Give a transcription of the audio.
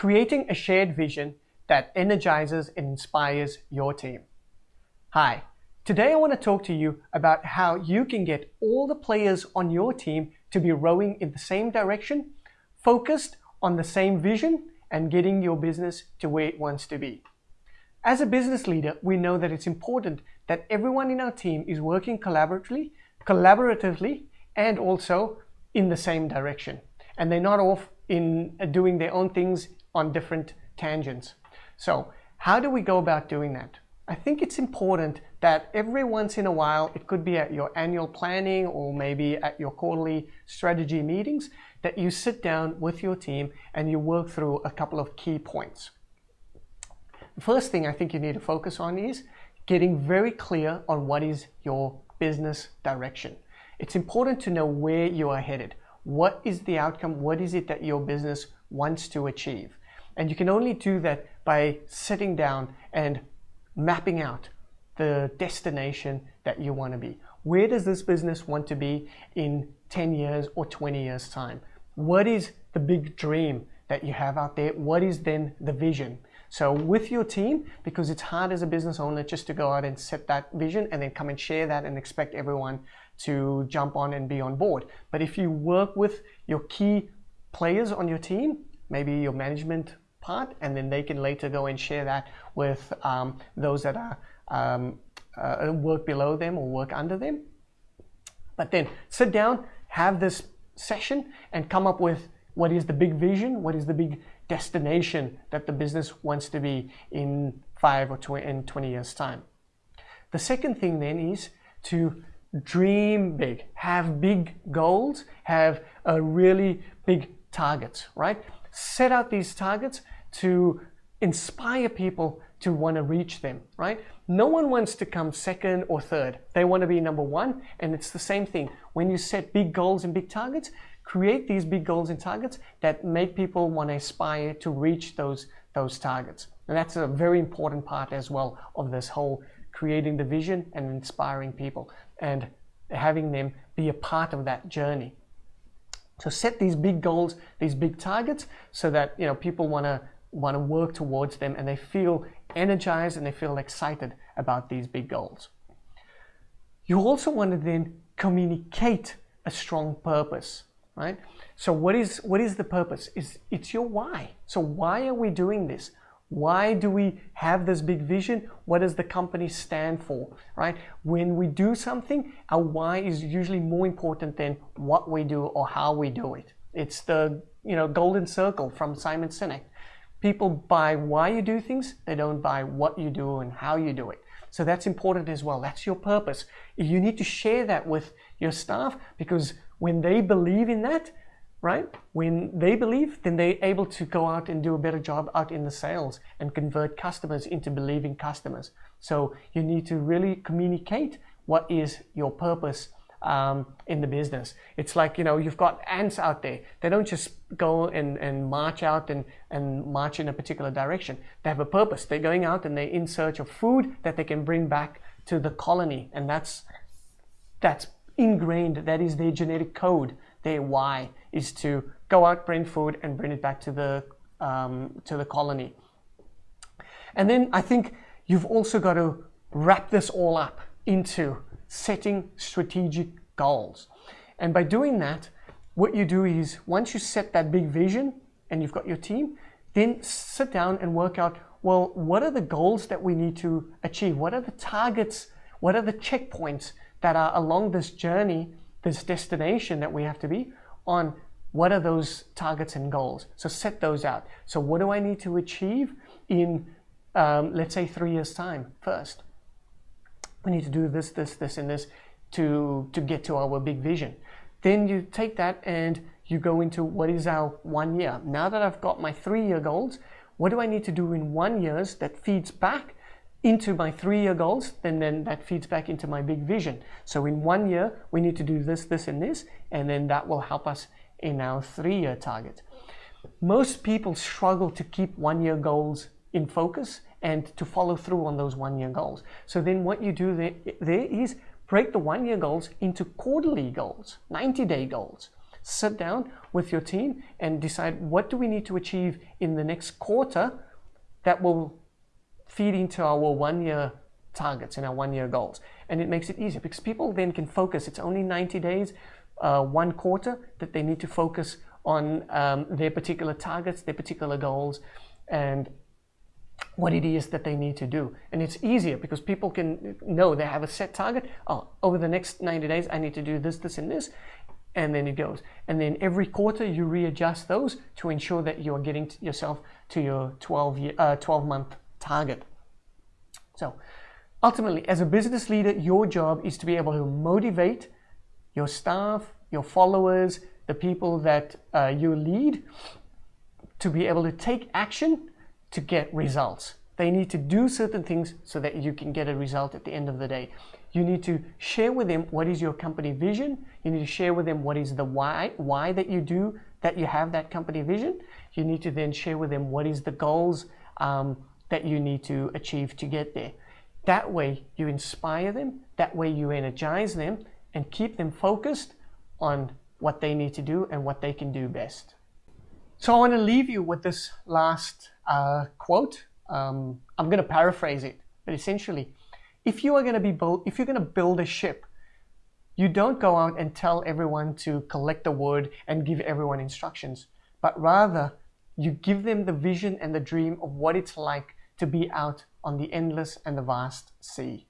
creating a shared vision that energizes and inspires your team. Hi, today I want to talk to you about how you can get all the players on your team to be rowing in the same direction, focused on the same vision, and getting your business to where it wants to be. As a business leader, we know that it's important that everyone in our team is working collaboratively, collaboratively and also in the same direction. And they're not off in uh, doing their own things on different tangents. So how do we go about doing that? I think it's important that every once in a while, it could be at your annual planning or maybe at your quarterly strategy meetings, that you sit down with your team and you work through a couple of key points. The first thing I think you need to focus on is getting very clear on what is your business direction. It's important to know where you are headed. What is the outcome? What is it that your business wants to achieve? And you can only do that by sitting down and mapping out the destination that you want to be. Where does this business want to be in 10 years or 20 years time? What is the big dream that you have out there? What is then the vision? So with your team, because it's hard as a business owner just to go out and set that vision and then come and share that and expect everyone to jump on and be on board. But if you work with your key players on your team, maybe your management part, and then they can later go and share that with um, those that are um, uh, work below them or work under them. But then sit down, have this session, and come up with what is the big vision, what is the big destination that the business wants to be in five or tw in 20 years time. The second thing then is to dream big, have big goals, have a really big target, right? Set out these targets to inspire people to want to reach them, right? No one wants to come second or third. They want to be number one, and it's the same thing. When you set big goals and big targets, create these big goals and targets that make people want to aspire to reach those, those targets. And that's a very important part as well of this whole creating the vision and inspiring people and having them be a part of that journey. So set these big goals, these big targets, so that you know people want to want to work towards them and they feel energized and they feel excited about these big goals. You also want to then communicate a strong purpose right? So what is, what is the purpose? Is It's your why. So why are we doing this? Why do we have this big vision? What does the company stand for, right? When we do something, our why is usually more important than what we do or how we do it. It's the you know golden circle from Simon Sinek. People buy why you do things, they don't buy what you do and how you do it. So that's important as well. That's your purpose. You need to share that with your staff because when they believe in that, right? When they believe, then they're able to go out and do a better job out in the sales and convert customers into believing customers. So you need to really communicate what is your purpose um, in the business. It's like, you know, you've got ants out there. They don't just go and, and march out and, and march in a particular direction. They have a purpose. They're going out and they're in search of food that they can bring back to the colony. And that's, that's ingrained, that is their genetic code, their why, is to go out, bring food, and bring it back to the, um, to the colony. And then I think you've also got to wrap this all up into setting strategic goals. And by doing that, what you do is once you set that big vision and you've got your team, then sit down and work out, well, what are the goals that we need to achieve? What are the targets? What are the checkpoints that are along this journey, this destination that we have to be on what are those targets and goals? So set those out. So what do I need to achieve in, um, let's say, three years' time first? We need to do this, this, this, and this to, to get to our big vision. Then you take that and you go into what is our one year. Now that I've got my three-year goals, what do I need to do in one years that feeds back into my three-year goals, then, then that feeds back into my big vision. So in one year, we need to do this, this, and this, and then that will help us in our three-year target. Most people struggle to keep one-year goals in focus and to follow through on those one-year goals. So then what you do there, there is break the one-year goals into quarterly goals, 90-day goals. sit down with your team and decide what do we need to achieve in the next quarter that will feed into our one year targets and our one year goals. And it makes it easier because people then can focus. It's only 90 days, uh, one quarter that they need to focus on um, their particular targets, their particular goals, and what it is that they need to do. And it's easier because people can know they have a set target. Oh, over the next 90 days, I need to do this, this, and this. And then it goes. And then every quarter, you readjust those to ensure that you are getting yourself to your 12, year, uh, 12 month target. So ultimately, as a business leader, your job is to be able to motivate your staff, your followers, the people that uh, you lead to be able to take action to get results. They need to do certain things so that you can get a result at the end of the day. You need to share with them what is your company vision. You need to share with them what is the why, why that you do, that you have that company vision. You need to then share with them what is the goals um, that you need to achieve to get there. That way you inspire them, that way you energize them and keep them focused on what they need to do and what they can do best. So I want to leave you with this last uh, quote. Um, I'm going to paraphrase it, but essentially, if you are going to be build, if you're going to build a ship, you don't go out and tell everyone to collect the wood and give everyone instructions, but rather you give them the vision and the dream of what it's like to be out on the endless and the vast sea.